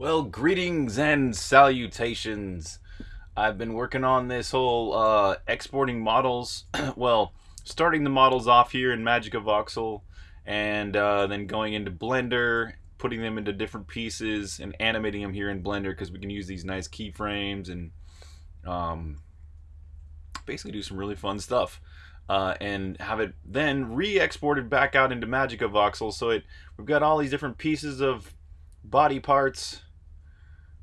Well, greetings and salutations. I've been working on this whole uh, exporting models. well, starting the models off here in Magica Voxel, and uh, then going into Blender, putting them into different pieces, and animating them here in Blender because we can use these nice keyframes and um, basically do some really fun stuff. Uh, and have it then re-exported back out into Magica Voxel. So it we've got all these different pieces of body parts,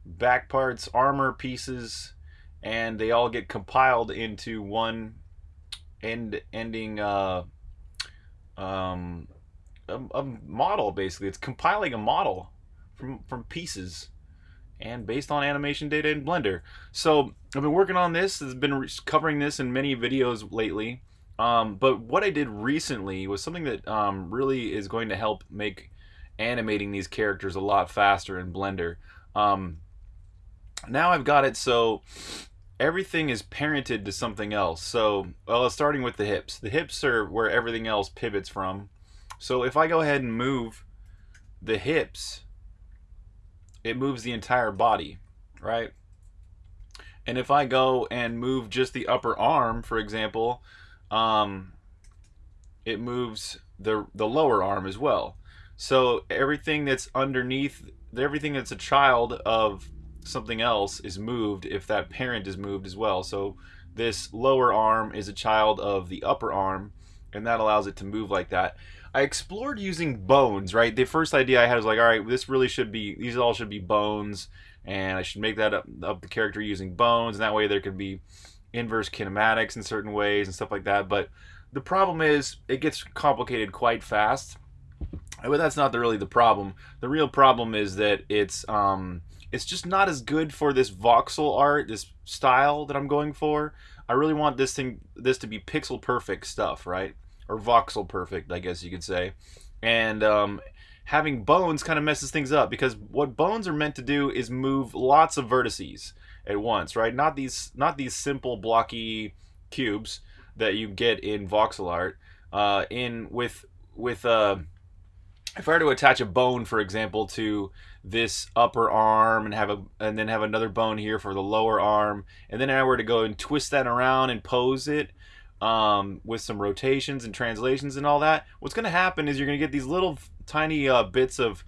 back parts, armor pieces, and they all get compiled into one end ending uh, um, a, a model. Basically, it's compiling a model from from pieces and based on animation data in Blender. So I've been working on this. I've been covering this in many videos lately. Um, but what I did recently was something that um, really is going to help make animating these characters a lot faster in Blender. Um, now I've got it so everything is parented to something else. So, well, starting with the hips. The hips are where everything else pivots from. So if I go ahead and move the hips, it moves the entire body, right? And if I go and move just the upper arm, for example, um, it moves the the lower arm as well. So everything that's underneath, everything that's a child of something else is moved if that parent is moved as well. So this lower arm is a child of the upper arm, and that allows it to move like that. I explored using bones, right? The first idea I had was like, all right, this really should be, these all should be bones, and I should make that up, up the character using bones, and that way there could be inverse kinematics in certain ways and stuff like that. But the problem is it gets complicated quite fast. But that's not the, really the problem. The real problem is that it's um, it's just not as good for this voxel art, this style that I'm going for. I really want this thing, this to be pixel perfect stuff, right? Or voxel perfect, I guess you could say. And um, having bones kind of messes things up because what bones are meant to do is move lots of vertices at once, right? Not these not these simple blocky cubes that you get in voxel art. Uh, in with with uh, if I were to attach a bone, for example, to this upper arm and have a and then have another bone here for the lower arm, and then I were to go and twist that around and pose it um, with some rotations and translations and all that, what's going to happen is you're going to get these little tiny uh, bits of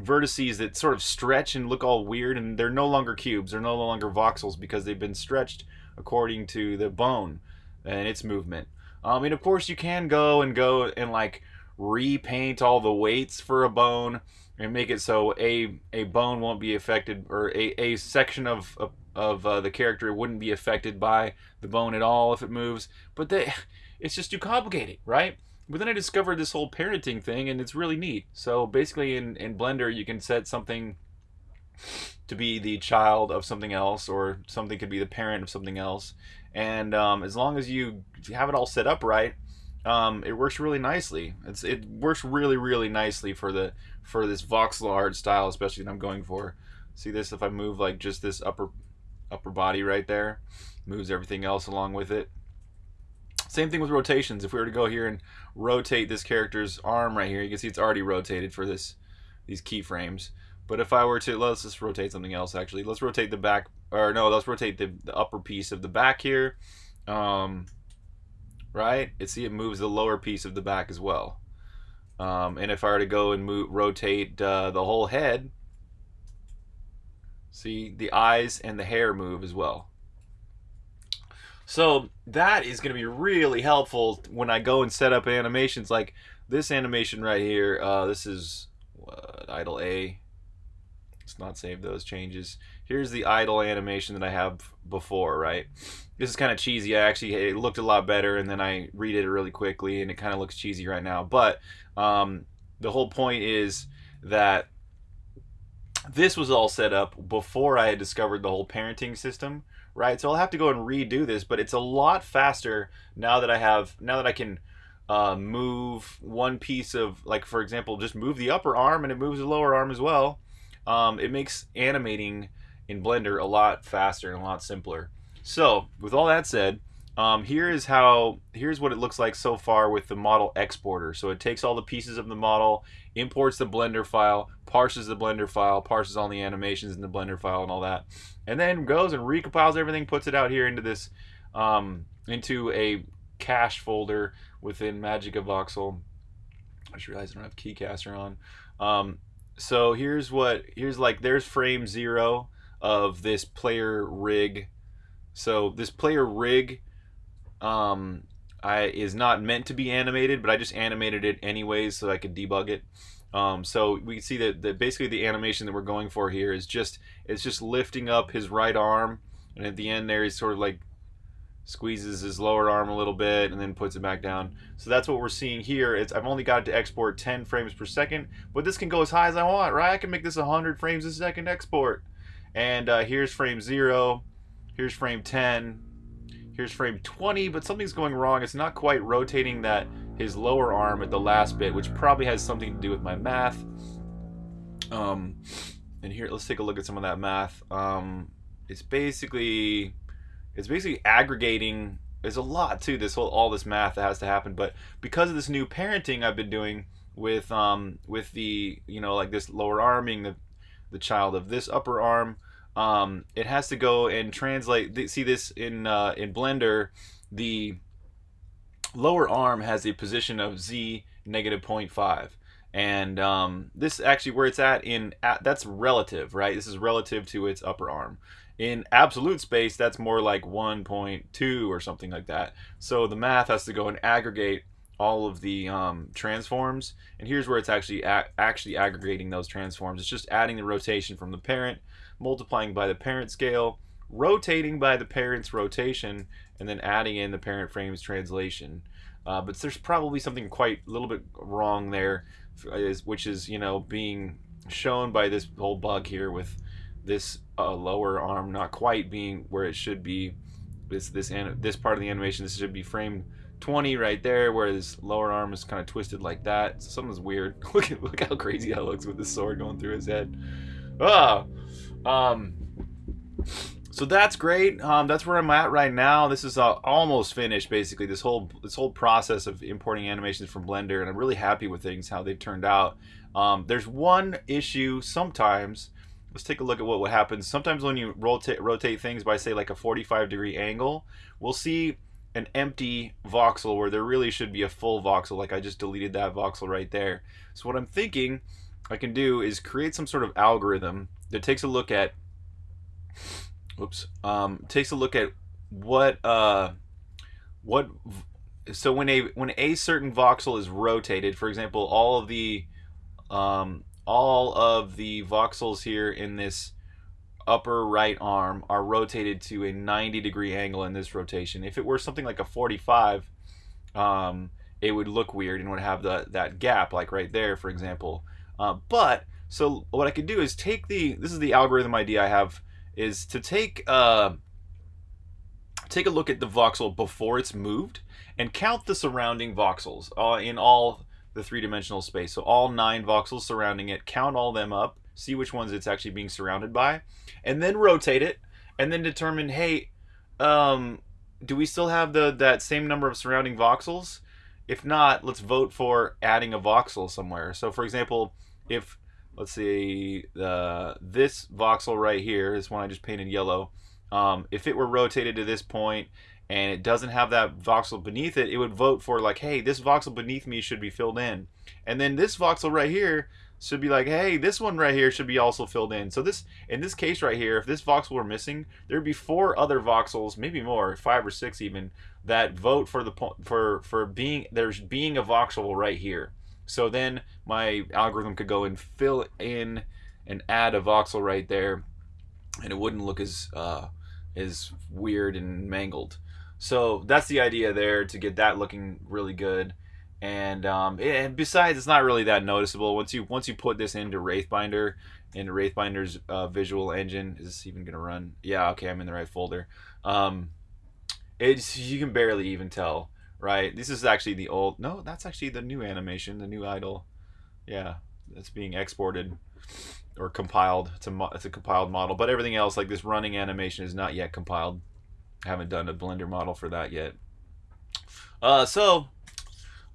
vertices that sort of stretch and look all weird and they're no longer cubes. They're no longer voxels because they've been stretched according to the bone and its movement. Um, and of course you can go and go and like repaint all the weights for a bone and make it so a a bone won't be affected or a, a section of of, uh, the character wouldn't be affected by the bone at all if it moves but they it's just too complicated right but then I discovered this whole parenting thing, and it's really neat. So basically, in, in Blender, you can set something to be the child of something else, or something could be the parent of something else. And um, as long as you have it all set up right, um, it works really nicely. It's it works really really nicely for the for this voxel art style, especially that I'm going for. See this? If I move like just this upper upper body right there, moves everything else along with it. Same thing with rotations. If we were to go here and rotate this character's arm right here, you can see it's already rotated for this these keyframes. But if I were to, let's just rotate something else actually. Let's rotate the back, or no, let's rotate the, the upper piece of the back here. Um, right? And see it moves the lower piece of the back as well. Um, and if I were to go and move, rotate uh, the whole head, see the eyes and the hair move as well. So that is going to be really helpful when I go and set up animations like this animation right here. Uh, this is uh, idle A. Let's not save those changes. Here's the idle animation that I have before, right? This is kind of cheesy. I actually, it looked a lot better and then I redid it really quickly and it kind of looks cheesy right now. But um, the whole point is that this was all set up before I had discovered the whole parenting system right? So I'll have to go and redo this, but it's a lot faster now that I have, now that I can uh, move one piece of, like for example, just move the upper arm and it moves the lower arm as well. Um, it makes animating in Blender a lot faster and a lot simpler. So with all that said, um, here is how, here's what it looks like so far with the model exporter. So it takes all the pieces of the model, imports the Blender file, parses the Blender file, parses all the animations in the Blender file and all that, and then goes and recompiles everything, puts it out here into this, um, into a cache folder within Magica Voxel. I just realized I don't have KeyCaster on. Um, so here's what here's like there's frame zero of this player rig. So this player rig um, I is not meant to be animated, but I just animated it anyways so I could debug it. Um, so we can see that, that basically the animation that we're going for here is just it's just lifting up his right arm, and at the end there he's sort of like squeezes his lower arm a little bit and then puts it back down. So that's what we're seeing here. It's I've only got to export 10 frames per second, but this can go as high as I want, right? I can make this 100 frames a second export. And uh, here's frame 0, here's frame 10, here's frame 20, but something's going wrong. It's not quite rotating that his lower arm at the last bit, which probably has something to do with my math. Um, and here, let's take a look at some of that math. Um, it's basically it's basically aggregating there's a lot to this whole all this math that has to happen but because of this new parenting i've been doing with um with the you know like this lower arming the the child of this upper arm um it has to go and translate see this in uh in blender the lower arm has a position of z negative 0.5 and um, this actually where it's at in at, that's relative right? This is relative to its upper arm in absolute space, that's more like 1.2 or something like that. So the math has to go and aggregate all of the um, transforms. And here's where it's actually actually aggregating those transforms. It's just adding the rotation from the parent, multiplying by the parent scale, rotating by the parent's rotation, and then adding in the parent frame's translation. Uh, but there's probably something quite a little bit wrong there, which is, you know, being shown by this whole bug here with this uh, lower arm not quite being where it should be. This this this part of the animation this should be frame 20 right there, where this lower arm is kind of twisted like that. So something's weird. look at look how crazy that looks with the sword going through his head. Ah, um. So that's great. Um, that's where I'm at right now. This is uh, almost finished, basically. This whole this whole process of importing animations from Blender, and I'm really happy with things how they've turned out. Um, there's one issue sometimes let's take a look at what, what happens. Sometimes when you rotate, rotate things by say like a 45 degree angle, we'll see an empty voxel where there really should be a full voxel like I just deleted that voxel right there. So what I'm thinking I can do is create some sort of algorithm that takes a look at oops um, takes a look at what uh, what so when a when a certain voxel is rotated for example all of the um, all of the voxels here in this upper right arm are rotated to a 90 degree angle in this rotation. If it were something like a 45, um, it would look weird and would have the, that gap like right there, for example. Uh, but, so what I could do is take the, this is the algorithm idea I have, is to take, uh, take a look at the voxel before it's moved and count the surrounding voxels uh, in all the three-dimensional space. So all nine voxels surrounding it, count all them up, see which ones it's actually being surrounded by, and then rotate it, and then determine, hey, um, do we still have the that same number of surrounding voxels? If not, let's vote for adding a voxel somewhere. So for example, if let's see uh, this voxel right here, this one I just painted yellow, um, if it were rotated to this point and it doesn't have that voxel beneath it, it would vote for like, hey, this voxel beneath me should be filled in. And then this voxel right here should be like, hey, this one right here should be also filled in. So this, in this case right here, if this voxel were missing, there'd be four other voxels, maybe more, five or six even, that vote for the for for being there's being a voxel right here. So then my algorithm could go and fill in and add a voxel right there, and it wouldn't look as uh, as weird and mangled. So that's the idea there to get that looking really good. And um, and besides, it's not really that noticeable once you once you put this into Wraithbinder, into Wraithbinder's uh, visual engine. Is this even gonna run? Yeah, okay, I'm in the right folder. Um, it's you can barely even tell, right? This is actually the old. No, that's actually the new animation, the new idle. Yeah, that's being exported or compiled. It's a it's a compiled model, but everything else like this running animation is not yet compiled. I haven't done a Blender model for that yet. Uh, so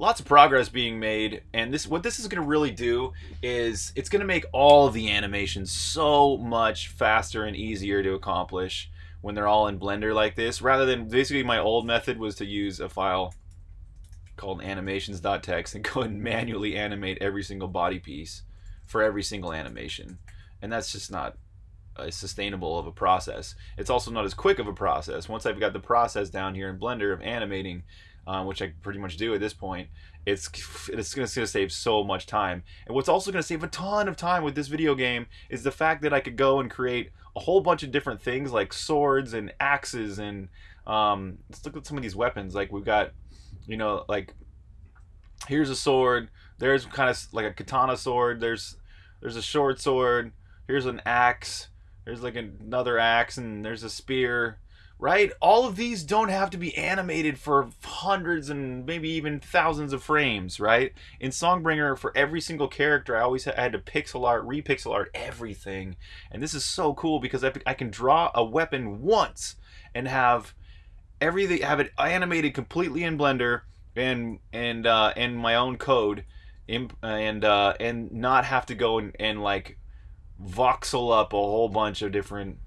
lots of progress being made and this what this is going to really do is it's going to make all the animations so much faster and easier to accomplish when they're all in blender like this rather than basically my old method was to use a file called animations.txt and go and manually animate every single body piece for every single animation and that's just not as sustainable of a process it's also not as quick of a process once I've got the process down here in blender of animating um, which I pretty much do at this point, it's it's going to save so much time. And what's also going to save a ton of time with this video game is the fact that I could go and create a whole bunch of different things like swords and axes and um, let's look at some of these weapons. Like we've got, you know, like here's a sword. There's kind of like a katana sword. There's there's a short sword. Here's an axe. There's like another axe and there's a spear right? All of these don't have to be animated for hundreds and maybe even thousands of frames, right? In Songbringer, for every single character, I always had to pixel art, repixel art everything. And this is so cool because I can draw a weapon once and have everything, have it animated completely in Blender and and uh, and my own code, and uh, and not have to go and, and like voxel up a whole bunch of different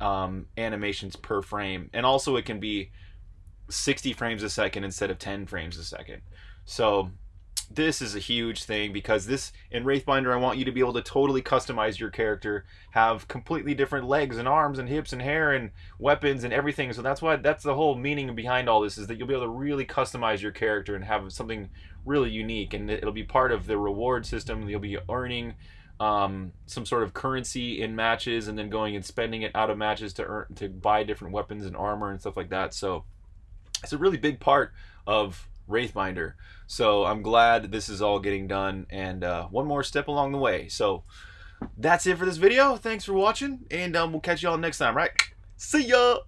um, animations per frame, and also it can be 60 frames a second instead of 10 frames a second. So this is a huge thing because this in Wraithbinder I want you to be able to totally customize your character, have completely different legs and arms and hips and hair and weapons and everything. So that's why that's the whole meaning behind all this is that you'll be able to really customize your character and have something really unique and it'll be part of the reward system. You'll be earning um, some sort of currency in matches and then going and spending it out of matches to earn to buy different weapons and armor and stuff like that. So it's a really big part of Wraithbinder. So I'm glad this is all getting done and uh, one more step along the way. So that's it for this video. Thanks for watching and um, we'll catch you all next time, right? See ya!